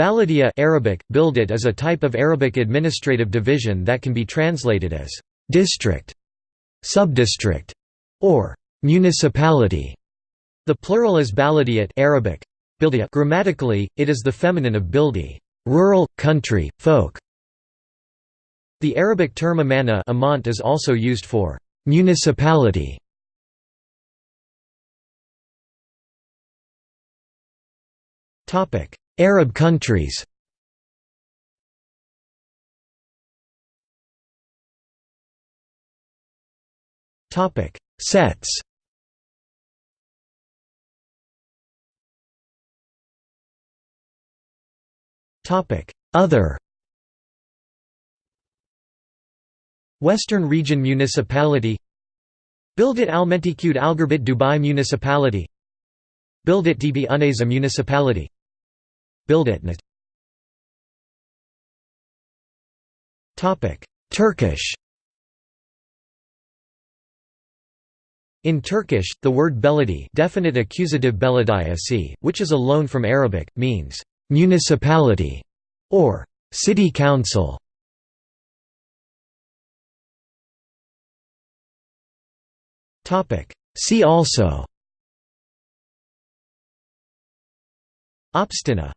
Baladiya Arabic, Bildat is a type of Arabic administrative division that can be translated as «district», «subdistrict» or «municipality». The plural is baladiyat Arabic, Grammatically, it is the feminine of bildi rural, country, folk". The Arabic term amana amant is also used for «municipality». Arab countries. Topic Sets. Topic Other. Western Region Municipality. Bildat Almentikud Algerbit Dubai Municipality. Bildat DB Uneza Municipality Bildatnet Turkish. In Turkish, the word beledi definite accusative belediyesi, which is a loan from Arabic, means «municipality» or «city council». Topic. See also. Opstina